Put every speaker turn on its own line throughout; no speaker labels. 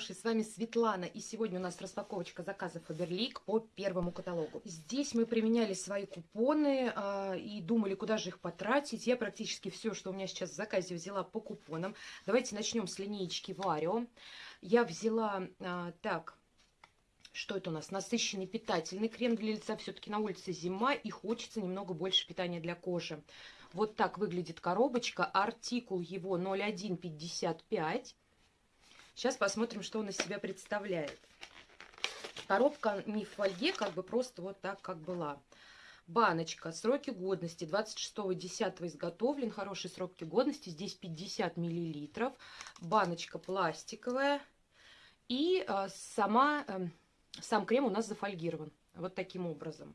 хорошие, с вами Светлана, и сегодня у нас распаковочка заказов Фаберлик по первому каталогу. Здесь мы применяли свои купоны а, и думали, куда же их потратить. Я практически все, что у меня сейчас в заказе, взяла по купонам. Давайте начнем с линеечки Варио. Я взяла, а, так, что это у нас? Насыщенный питательный крем для лица. Все-таки на улице зима и хочется немного больше питания для кожи. Вот так выглядит коробочка. Артикул его 0155. Сейчас посмотрим, что он из себя представляет. Коробка не в фольге, как бы просто вот так, как была. Баночка. Сроки годности 26.10 изготовлен. Хорошие сроки годности. Здесь 50 миллилитров. Баночка пластиковая. И э, сама, э, сам крем у нас зафольгирован. Вот таким образом.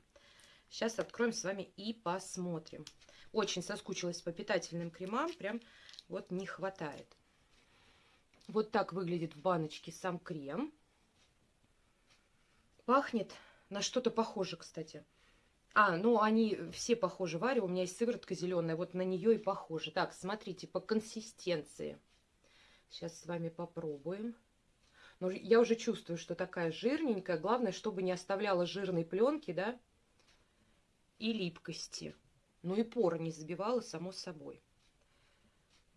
Сейчас откроем с вами и посмотрим. Очень соскучилась по питательным кремам. Прям вот не хватает. Вот так выглядит в баночке сам крем. Пахнет на что-то похоже, кстати. А, ну они все похожи. Варя, у меня есть сыворотка зеленая, вот на нее и похоже. Так, смотрите, по консистенции. Сейчас с вами попробуем. Но ну, я уже чувствую, что такая жирненькая. Главное, чтобы не оставляла жирной пленки, да, и липкости. Ну и поры не забивала, само собой.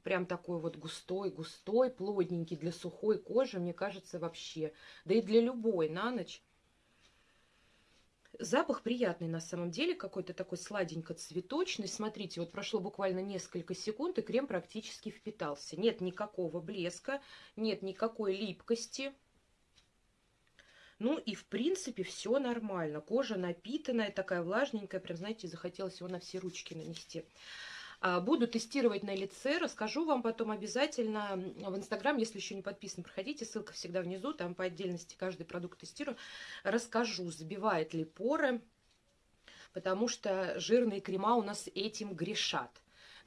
Прям такой вот густой, густой, плотненький для сухой кожи, мне кажется, вообще. Да и для любой на ночь. Запах приятный на самом деле, какой-то такой сладенько-цветочный. Смотрите, вот прошло буквально несколько секунд, и крем практически впитался. Нет никакого блеска, нет никакой липкости. Ну и в принципе все нормально. Кожа напитанная, такая влажненькая, прям, знаете, захотелось его на все ручки нанести. А, буду тестировать на лице, расскажу вам потом обязательно в Инстаграм, если еще не подписан, проходите, ссылка всегда внизу, там по отдельности каждый продукт тестирую. Расскажу, забивает ли поры, потому что жирные крема у нас этим грешат.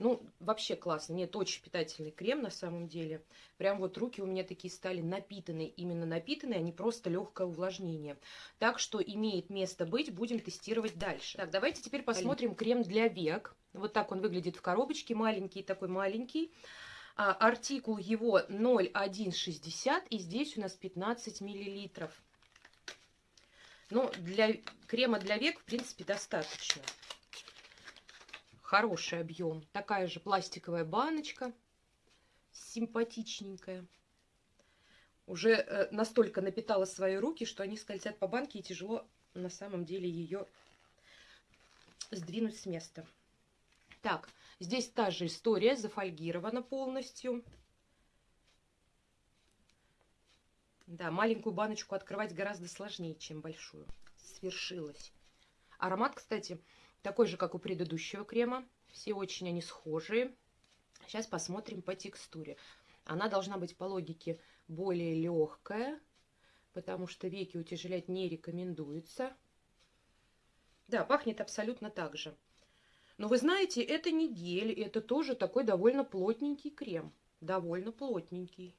Ну, вообще классно. Нет, очень питательный крем на самом деле. Прям вот руки у меня такие стали напитанные. Именно напитанные, а не просто легкое увлажнение. Так что имеет место быть. Будем тестировать дальше. Так, давайте теперь посмотрим крем для век. Вот так он выглядит в коробочке. Маленький такой маленький. А, артикул его 0,160. И здесь у нас 15 миллилитров. Ну, для крема для век, в принципе, достаточно. Хороший объем. Такая же пластиковая баночка. Симпатичненькая. Уже э, настолько напитала свои руки, что они скользят по банке и тяжело на самом деле ее сдвинуть с места. Так, здесь та же история, зафольгирована полностью. Да, маленькую баночку открывать гораздо сложнее, чем большую. Свершилось. Аромат, кстати, такой же, как у предыдущего крема. Все очень они схожие. Сейчас посмотрим по текстуре. Она должна быть по логике более легкая, потому что веки утяжелять не рекомендуется. Да, пахнет абсолютно так же. Но вы знаете, это не гель, это тоже такой довольно плотненький крем. Довольно плотненький.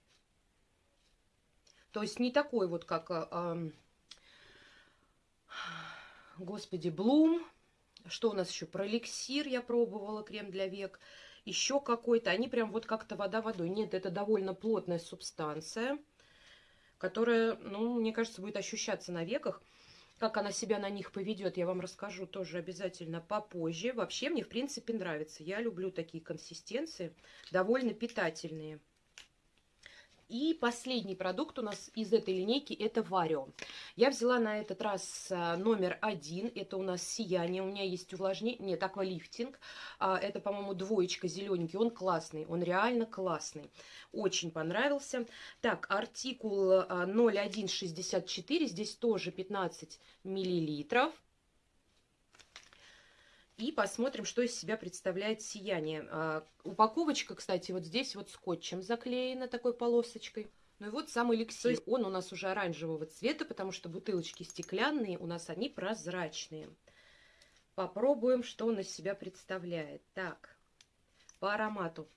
То есть не такой вот, как, э, господи, Блум что у нас еще? Про эликсир я пробовала, крем для век. Еще какой-то. Они прям вот как-то вода водой. Нет, это довольно плотная субстанция, которая, ну, мне кажется, будет ощущаться на веках. Как она себя на них поведет, я вам расскажу тоже обязательно попозже. Вообще мне, в принципе, нравится. Я люблю такие консистенции, довольно питательные. И последний продукт у нас из этой линейки это Варио. Я взяла на этот раз а, номер один. Это у нас сияние. У меня есть увлажнение. Нет, аквалифтинг. А, это, по-моему, двоечка зелененький. Он классный. Он реально классный. Очень понравился. Так, артикул 0164. А, Здесь тоже 15 миллилитров. И посмотрим, что из себя представляет сияние. А, упаковочка, кстати, вот здесь вот скотчем заклеена такой полосочкой. Ну и вот сам эликсир. Он у нас уже оранжевого цвета, потому что бутылочки стеклянные, у нас они прозрачные. Попробуем, что он из себя представляет. Так, по аромату.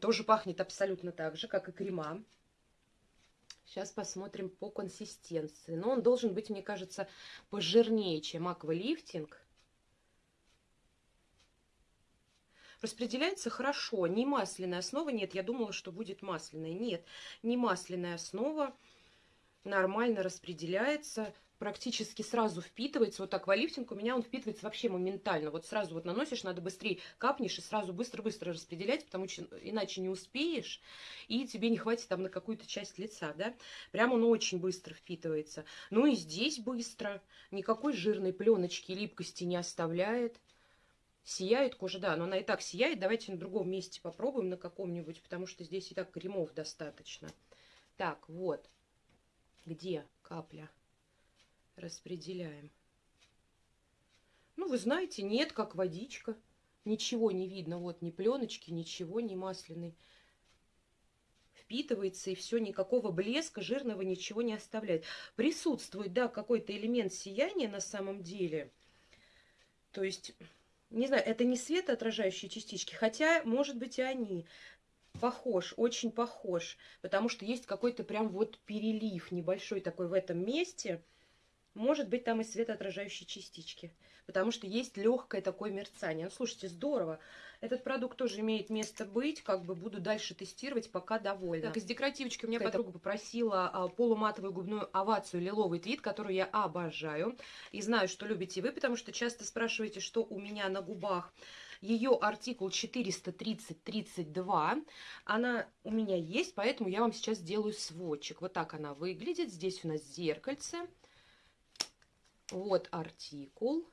Тоже пахнет абсолютно так же, как и крема. Сейчас посмотрим по консистенции. Но он должен быть, мне кажется, пожирнее, чем аквалифтинг. Распределяется хорошо. Не масляная основа. Нет, я думала, что будет масляная. Нет, не масляная основа. Нормально распределяется практически сразу впитывается. Вот аквалифтинг у меня он впитывается вообще моментально. Вот сразу вот наносишь, надо быстрее капнешь и сразу быстро-быстро распределять, потому что иначе не успеешь, и тебе не хватит там на какую-то часть лица, да. Прям он очень быстро впитывается. Ну и здесь быстро. Никакой жирной пленочки, липкости не оставляет. Сияет кожа, да, но она и так сияет. Давайте на другом месте попробуем, на каком-нибудь, потому что здесь и так кремов достаточно. Так, вот. Где капля? распределяем. Ну, вы знаете, нет, как водичка. Ничего не видно, вот ни пленочки, ничего, ни масляной. Впитывается и все, никакого блеска жирного ничего не оставляет. Присутствует, да, какой-то элемент сияния на самом деле. То есть, не знаю, это не светоотражающие частички, хотя, может быть, и они. Похож, очень похож, потому что есть какой-то прям вот перелив небольшой такой в этом месте – может быть, там и светоотражающие частички, потому что есть легкое такое мерцание. Ну, слушайте, здорово. Этот продукт тоже имеет место быть, как бы буду дальше тестировать, пока довольна. Так, из декоративочки у меня подруга попросила а, полуматовую губную овацию лиловый твит, которую я обожаю. И знаю, что любите вы, потому что часто спрашиваете, что у меня на губах. Ее артикул 430-32. Она у меня есть, поэтому я вам сейчас сделаю сводчик. Вот так она выглядит. Здесь у нас зеркальце. Вот артикул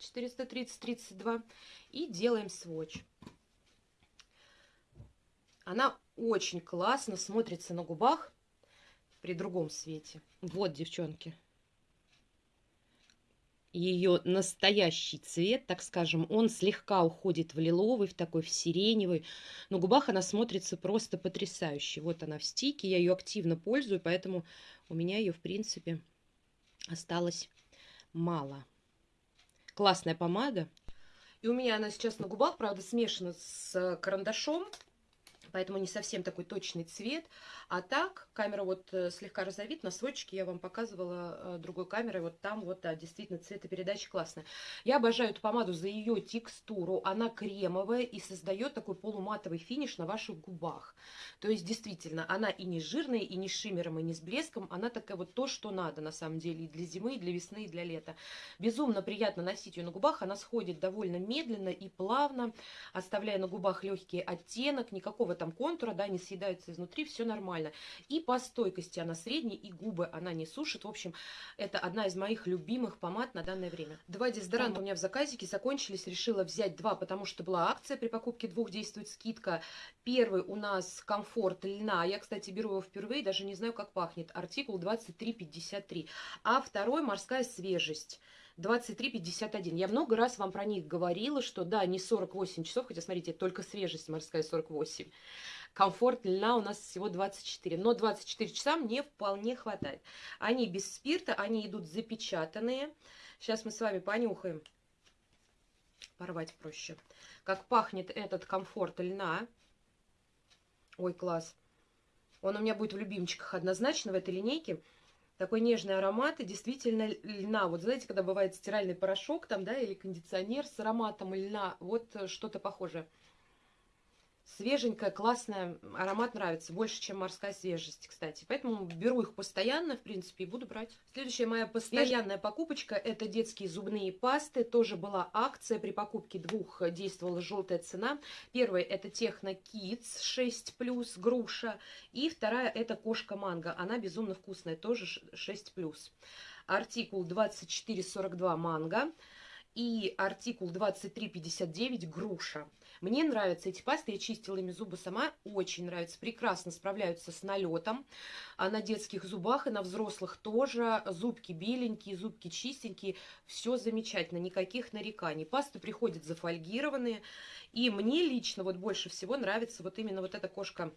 430-32. И делаем сводч. Она очень классно смотрится на губах при другом свете. Вот, девчонки. Ее настоящий цвет, так скажем, он слегка уходит в лиловый, в такой, в сиреневый. На губах она смотрится просто потрясающе. Вот она в стике, я ее активно пользую, поэтому у меня ее, в принципе, осталось мало. Классная помада. И у меня она сейчас на губах, правда, смешана с карандашом поэтому не совсем такой точный цвет. А так, камера вот э, слегка розовит, на сводчике я вам показывала э, другой камерой, вот там вот, да, действительно цветопередача классная. Я обожаю эту помаду за ее текстуру, она кремовая и создает такой полуматовый финиш на ваших губах. То есть, действительно, она и не жирная, и не шиммером, и не с блеском, она такая вот то, что надо, на самом деле, и для зимы, и для весны, и для лета. Безумно приятно носить ее на губах, она сходит довольно медленно и плавно, оставляя на губах легкий оттенок, никакого там контура, да, не съедаются изнутри, все нормально. И по стойкости она средняя, и губы она не сушит. В общем, это одна из моих любимых помад на данное время. Два дезодоранта у меня в заказике закончились, решила взять два, потому что была акция, при покупке двух действует скидка. Первый у нас комфорт льна, я, кстати, беру его впервые, даже не знаю, как пахнет, артикул 2353. А второй морская свежесть. 23.51. Я много раз вам про них говорила, что да, не 48 часов, хотя, смотрите, только свежесть морская 48. Комфорт льна у нас всего 24. Но 24 часа мне вполне хватает. Они без спирта, они идут запечатанные. Сейчас мы с вами понюхаем. Порвать проще. Как пахнет этот комфорт льна. Ой, класс. Он у меня будет в любимчиках однозначно в этой линейке такой нежный аромат и действительно льна. Вот знаете, когда бывает стиральный порошок там, да, или кондиционер с ароматом льна, вот э, что-то похожее. Свеженькая, классная, аромат нравится, больше, чем морская свежесть, кстати. Поэтому беру их постоянно, в принципе, и буду брать. Следующая моя постоянная покупочка – это детские зубные пасты. Тоже была акция, при покупке двух действовала желтая цена. Первая – это Техно Kids 6+, груша. И вторая – это Кошка Манго. Она безумно вкусная, тоже 6+. Артикул 2442 манго и артикул 2359 груша. Мне нравятся эти пасты, я чистила ими зубы сама, очень нравится, прекрасно справляются с налетом, а на детских зубах и на взрослых тоже, зубки беленькие, зубки чистенькие, все замечательно, никаких нареканий. Пасты приходят зафольгированные, и мне лично вот больше всего нравится вот именно вот эта кошка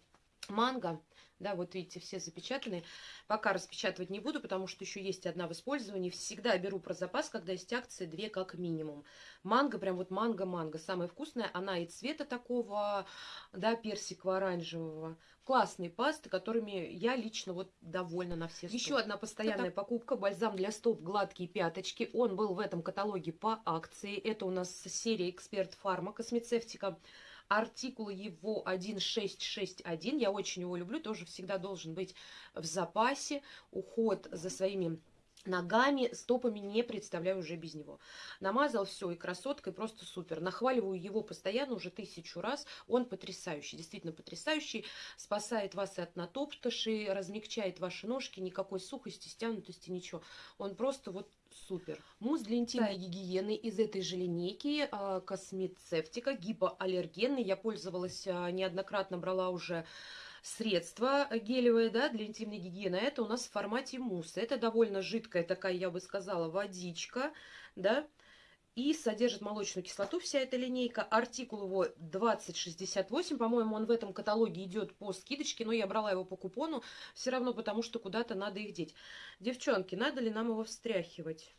манго, да, вот видите, все запечатанные. Пока распечатывать не буду, потому что еще есть одна в использовании. Всегда беру про запас, когда есть акции, две как минимум. Манго, прям вот манго-манго, самая вкусная. Она и цвета такого, да, персиково-оранжевого. Классные пасты, которыми я лично вот довольна на все сто. Еще одна постоянная Это... покупка, бальзам для стоп гладкие пяточки. Он был в этом каталоге по акции. Это у нас серия Эксперт Фарма Космецевтика. Артикул его 1661. Я очень его люблю, тоже всегда должен быть в запасе. Уход за своими ногами, стопами не представляю уже без него. Намазал все, и красоткой просто супер. Нахваливаю его постоянно уже тысячу раз. Он потрясающий, действительно потрясающий. Спасает вас и от натоптыши, размягчает ваши ножки, никакой сухости, стянутости, ничего. Он просто вот супер. Мусс для интимной да. гигиены из этой же линейки, а, космецевтика, гипоаллергенный. Я пользовалась а, неоднократно, брала уже средство гелевое да, для интимной гигиены. Это у нас в формате мусса. Это довольно жидкая такая, я бы сказала, водичка. Да? И содержит молочную кислоту вся эта линейка. Артикул его 2068. По-моему, он в этом каталоге идет по скидочке. Но я брала его по купону. Все равно, потому что куда-то надо их деть. Девчонки, надо ли нам его встряхивать?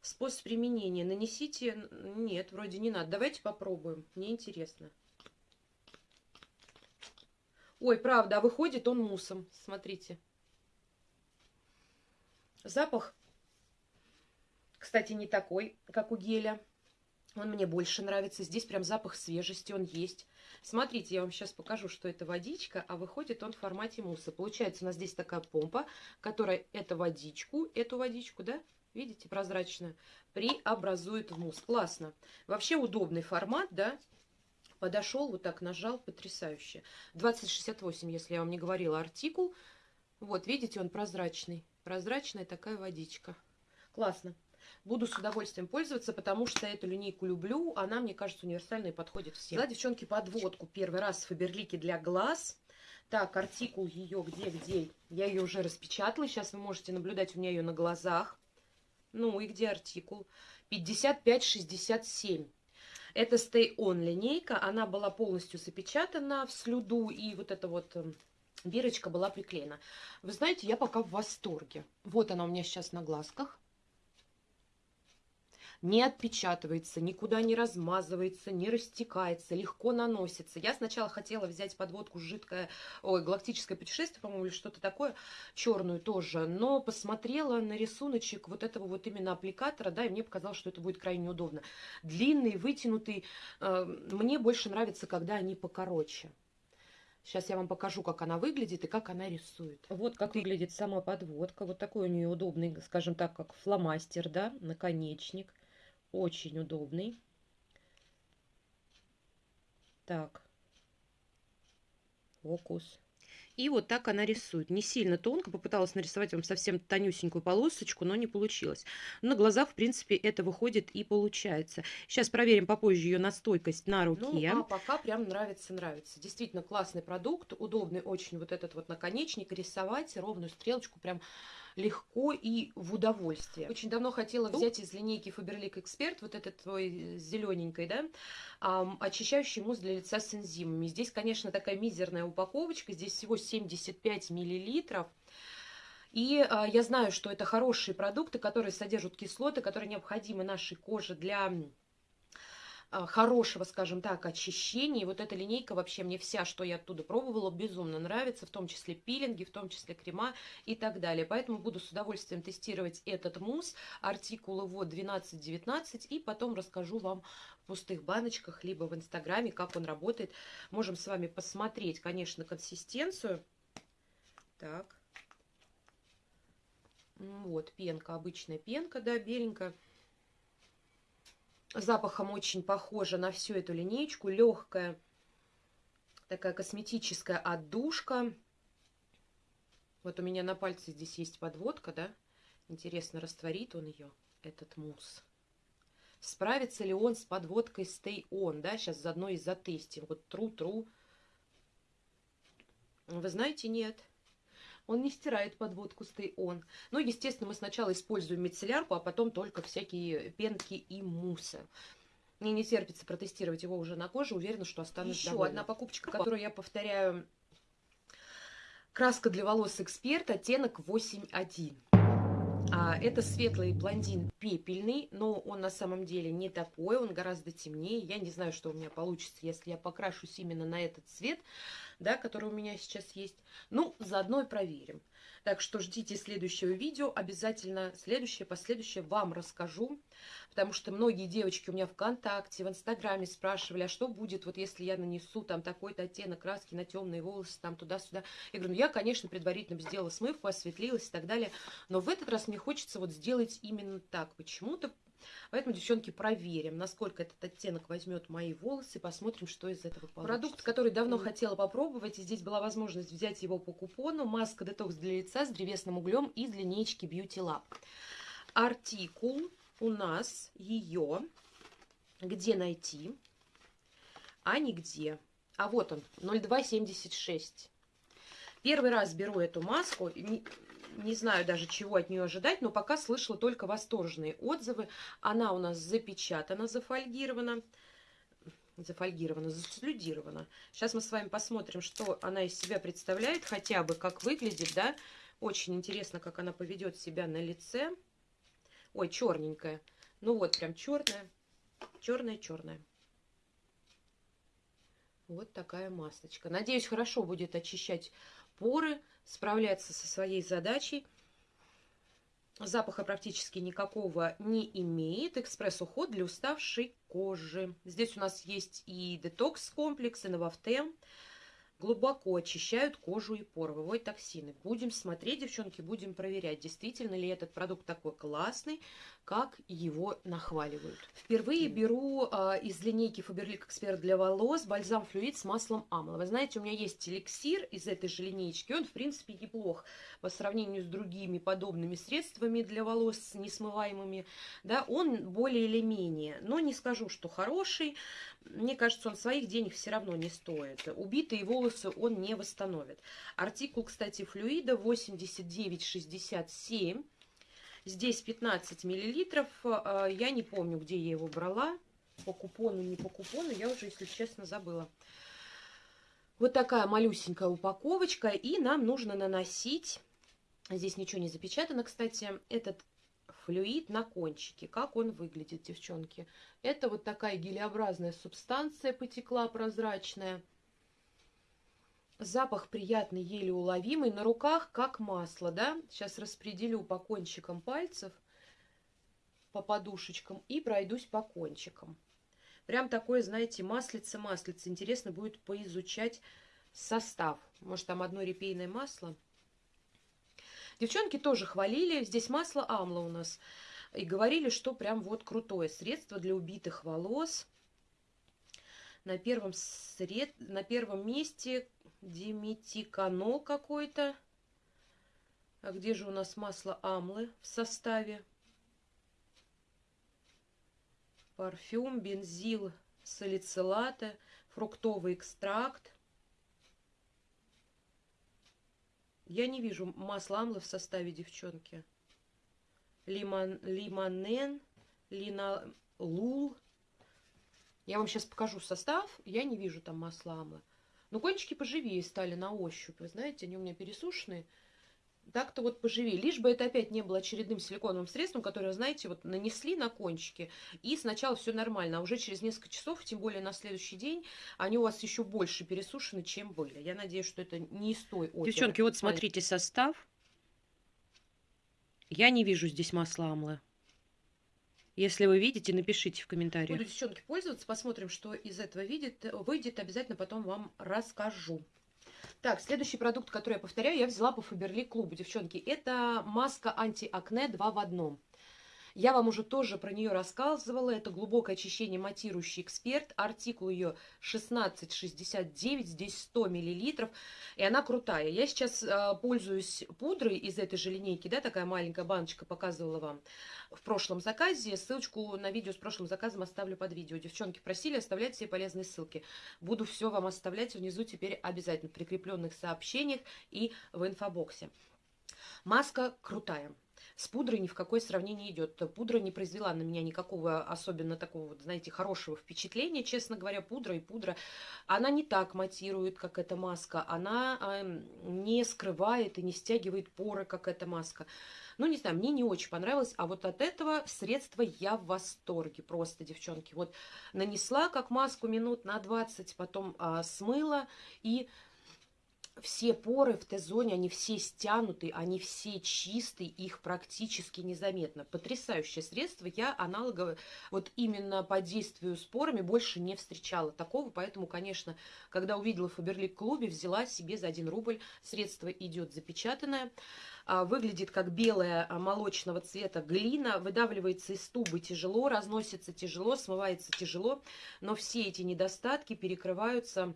Способ применения. Нанесите... Нет, вроде не надо. Давайте попробуем. Мне интересно. Ой, правда, а выходит он муссом. Смотрите. Запах, кстати, не такой, как у геля. Он мне больше нравится. Здесь прям запах свежести, он есть. Смотрите, я вам сейчас покажу, что это водичка, а выходит он в формате мусса. Получается, у нас здесь такая помпа, которая эту водичку, эту водичку, да, видите, прозрачную, преобразует в мусс. Классно. Вообще удобный формат, да, подошел, вот так нажал, потрясающе. 2068, если я вам не говорила, артикул. Вот, видите, он прозрачный. Прозрачная такая водичка. Классно. Буду с удовольствием пользоваться, потому что эту линейку люблю. Она, мне кажется, универсальная и подходит всем. Да, девчонки, подводку. Первый раз Фаберлики для глаз. Так, артикул ее где-где? Я ее уже распечатала. Сейчас вы можете наблюдать у меня ее на глазах. Ну и где артикул? 5567. Это Stay On линейка, она была полностью запечатана в слюду, и вот эта вот эм, бирочка была приклеена. Вы знаете, я пока в восторге. Вот она у меня сейчас на глазках не отпечатывается, никуда не размазывается, не растекается, легко наносится. Я сначала хотела взять подводку жидкое, ой, галактическое путешествие, по-моему, или что-то такое, черную тоже, но посмотрела на рисуночек вот этого вот именно аппликатора, да, и мне показалось, что это будет крайне удобно. Длинный, вытянутый, э, мне больше нравится, когда они покороче. Сейчас я вам покажу, как она выглядит и как она рисует. Вот как выглядит сама подводка. Вот такой у нее удобный, скажем так, как фломастер, да, наконечник. Очень удобный. Так. Фокус. И вот так она рисует. Не сильно тонко, попыталась нарисовать вам совсем тонюсенькую полосочку, но не получилось. На глазах, в принципе, это выходит и получается. Сейчас проверим попозже ее настойкость на руке. Ну, а пока прям нравится-нравится. Действительно классный продукт, удобный очень вот этот вот наконечник. Рисовать ровную стрелочку прям легко и в удовольствие. Очень давно хотела взять из линейки Faberlic Expert, вот этот твой зелененький, да, очищающий мусс для лица с энзимами. Здесь, конечно, такая мизерная упаковочка, здесь всего 75 миллилитров. И э, я знаю, что это хорошие продукты, которые содержат кислоты, которые необходимы нашей коже для хорошего, скажем так, очищения. И вот эта линейка вообще мне вся, что я оттуда пробовала, безумно нравится, в том числе пилинги, в том числе крема и так далее. Поэтому буду с удовольствием тестировать этот мусс, артикул его 12-19, и потом расскажу вам в пустых баночках, либо в инстаграме, как он работает. Можем с вами посмотреть, конечно, консистенцию. Так. Вот, пенка, обычная пенка, да, беленькая запахом очень похожа на всю эту линейку. Легкая, такая косметическая отдушка. Вот у меня на пальце здесь есть подводка, да? Интересно, растворит он ее, этот мусс. Справится ли он с подводкой Stay On, да? Сейчас заодно и затестим. Вот тру-тру. Вы знаете, нет. Нет он не стирает подводку Stay On. Ну, естественно, мы сначала используем мицеллярку, а потом только всякие пенки и муссы. Мне не терпится протестировать его уже на коже, уверена, что останусь Еще довольна. одна покупочка, которую я повторяю. Краска для волос Эксперт, оттенок 8.1. А, это светлый блондин пепельный, но он на самом деле не такой, он гораздо темнее. Я не знаю, что у меня получится, если я покрашусь именно на этот цвет да, который у меня сейчас есть. Ну, заодно и проверим. Так что ждите следующего видео. Обязательно следующее, последующее вам расскажу. Потому что многие девочки у меня ВКонтакте, в Инстаграме спрашивали, а что будет, вот если я нанесу там такой-то оттенок краски на темные волосы, там туда-сюда. Я говорю, ну я, конечно, предварительно сделала смывку, осветлилась и так далее. Но в этот раз мне хочется вот сделать именно так. Почему-то Поэтому, девчонки, проверим, насколько этот оттенок возьмет мои волосы, посмотрим, что из этого получится. Продукт, который давно хотела попробовать, и здесь была возможность взять его по купону. Маска детокс для лица с древесным углем из линейки Beauty Lab. Артикул у нас ее где найти, а нигде. А вот он, 0276. Первый раз беру эту маску не знаю даже, чего от нее ожидать, но пока слышала только восторженные отзывы. Она у нас запечатана, зафольгирована, зафольгирована, заслюдирована. Сейчас мы с вами посмотрим, что она из себя представляет, хотя бы как выглядит, да. Очень интересно, как она поведет себя на лице. Ой, черненькая. Ну вот, прям черная, черная-черная. Вот такая масочка. Надеюсь, хорошо будет очищать поры, справляться со своей задачей. Запаха практически никакого не имеет. Экспресс-уход для уставшей кожи. Здесь у нас есть и детокс-комплекс, и новофтем глубоко очищают кожу и поры, выводят токсины. Будем смотреть, девчонки, будем проверять, действительно ли этот продукт такой классный, как его нахваливают. Впервые беру э, из линейки Faberlic Expert для волос бальзам флюид с маслом амла. Вы знаете, у меня есть эликсир из этой же линейки, он, в принципе, неплох по сравнению с другими подобными средствами для волос несмываемыми. Да, он более или менее, но не скажу, что хороший. Мне кажется, он своих денег все равно не стоит. Убитые волосы он не восстановит. Артикул, кстати, флюида 8967. Здесь 15 миллилитров. А, я не помню, где я его брала. По купону, не по купону. Я уже, если честно, забыла. Вот такая малюсенькая упаковочка. И нам нужно наносить... Здесь ничего не запечатано, кстати. Этот флюид на кончике. Как он выглядит, девчонки? Это вот такая гелеобразная субстанция потекла прозрачная. Запах приятный, еле уловимый. На руках как масло, да? Сейчас распределю по кончикам пальцев, по подушечкам и пройдусь по кончикам. Прям такое, знаете, маслице-маслице. Интересно будет поизучать состав. Может, там одно репейное масло? Девчонки тоже хвалили. Здесь масло амла у нас. И говорили, что прям вот крутое средство для убитых волос. На первом, сред... на первом месте диметиканол какой-то. А где же у нас масло амлы в составе? Парфюм, бензил, салицилата, фруктовый экстракт. Я не вижу масла амлы в составе девчонки. Лимон, лимонен, линолул. Я вам сейчас покажу состав. Я не вижу там масла амлы. Но кончики поживее стали на ощупь. Вы знаете, они у меня пересушенные. Так-то вот поживее. Лишь бы это опять не было очередным силиконовым средством, которое, знаете, вот нанесли на кончики, и сначала все нормально, а уже через несколько часов, тем более на следующий день, они у вас еще больше пересушены, чем были. Я надеюсь, что это не из той оперы.
Девчонки, вот смотрите состав. Я не вижу здесь масла амлы. Если вы видите, напишите в комментариях.
Буду, девчонки, пользоваться. Посмотрим, что из этого видит, выйдет. Обязательно потом вам расскажу. Так, следующий продукт, который я повторяю, я взяла по Фаберли клубу, девчонки. Это маска антиакне 2 в одном. Я вам уже тоже про нее рассказывала. Это глубокое очищение матирующий эксперт. Артикул ее 1669, здесь 100 миллилитров. И она крутая. Я сейчас э, пользуюсь пудрой из этой же линейки, да, такая маленькая баночка, показывала вам в прошлом заказе. Ссылочку на видео с прошлым заказом оставлю под видео. Девчонки просили оставлять все полезные ссылки. Буду все вам оставлять внизу теперь обязательно в прикрепленных сообщениях и в инфобоксе. Маска крутая. С пудрой ни в какое сравнение идет. Пудра не произвела на меня никакого особенно такого, знаете, хорошего впечатления, честно говоря. Пудра и пудра, она не так матирует, как эта маска. Она э, не скрывает и не стягивает поры, как эта маска. Ну, не знаю, мне не очень понравилось. А вот от этого средства я в восторге просто, девчонки. Вот нанесла как маску минут на 20, потом а, смыла и все поры в Т-зоне, они все стянуты, они все чистые, их практически незаметно. Потрясающее средство. Я аналоговое, вот именно по действию с порами больше не встречала такого, поэтому, конечно, когда увидела в Фаберлик клубе, взяла себе за 1 рубль. Средство идет запечатанное. А, выглядит как белая молочного цвета глина, выдавливается из тубы тяжело, разносится тяжело, смывается тяжело, но все эти недостатки перекрываются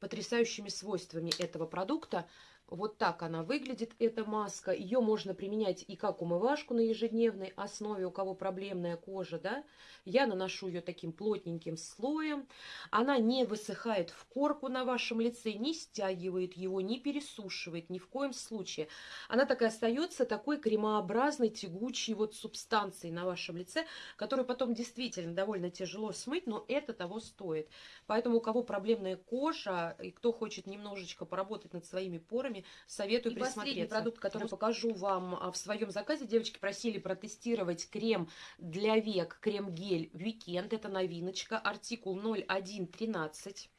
потрясающими свойствами этого продукта. Вот так она выглядит, эта маска. Ее можно применять и как умывашку на ежедневной основе, у кого проблемная кожа, да. Я наношу ее таким плотненьким слоем. Она не высыхает в корку на вашем лице, не стягивает его, не пересушивает ни в коем случае. Она так и остается такой кремообразной, тягучей вот субстанцией на вашем лице, которую потом действительно довольно тяжело смыть, но это того стоит. Поэтому у кого проблемная кожа, и кто хочет немножечко поработать над своими порами, советую
И
присмотреться.
последний
продукт, который покажу вам а, в своем заказе. Девочки просили протестировать крем для век, крем-гель Weekend. Это новиночка, артикул 0113.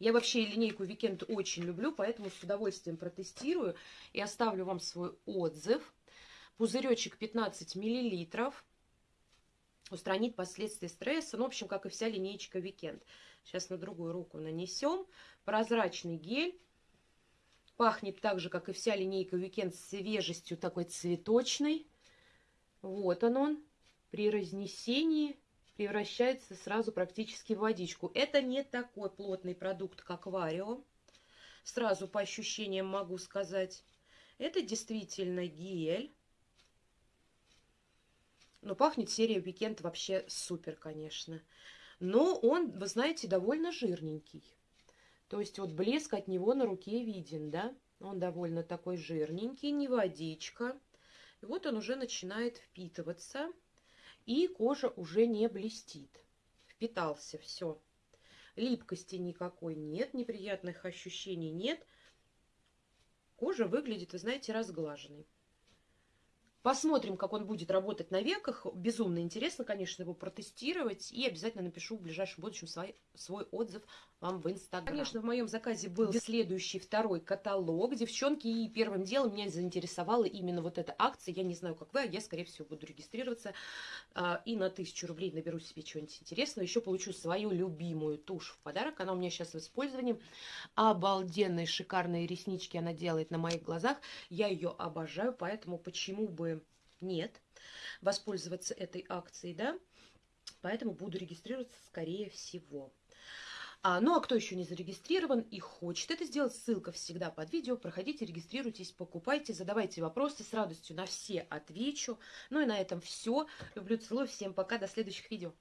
Я вообще линейку Weekend очень люблю, поэтому с удовольствием протестирую и оставлю вам свой отзыв. Пузыречек 15 миллилитров. Устранит последствия стресса. Ну, в общем, как и вся линейка Weekend. Сейчас на другую руку нанесем. Прозрачный гель. Пахнет так же, как и вся линейка Weekend, свежестью такой цветочной. Вот он он. При разнесении превращается сразу практически в водичку. Это не такой плотный продукт, как Варио. Сразу по ощущениям могу сказать. Это действительно гель. Но пахнет серия Weekend вообще супер, конечно. Но он, вы знаете, довольно жирненький. То есть вот блеск от него на руке виден, да? Он довольно такой жирненький, не водичка. И вот он уже начинает впитываться, и кожа уже не блестит. Впитался, все. Липкости никакой нет, неприятных ощущений нет. Кожа выглядит, вы знаете, разглаженной. Посмотрим, как он будет работать на веках. Безумно интересно, конечно, его протестировать. И обязательно напишу в ближайшем будущем свой, свой отзыв вам в Инстаграм. Конечно, в моем заказе был следующий второй каталог. Девчонки, и первым делом меня заинтересовала именно вот эта акция. Я не знаю, как вы, а я, скорее всего, буду регистрироваться. А, и на тысячу рублей наберу себе чего-нибудь интересного. Еще получу свою любимую тушь в подарок. Она у меня сейчас в использовании. Обалденные, шикарные реснички она делает на моих глазах. Я ее обожаю, поэтому почему бы нет воспользоваться этой акцией, да? Поэтому буду регистрироваться скорее всего. А, ну а кто еще не зарегистрирован и хочет это сделать, ссылка всегда под видео. Проходите, регистрируйтесь, покупайте, задавайте вопросы. С радостью на все отвечу. Ну и на этом все. Люблю, целую. Всем пока. До следующих видео.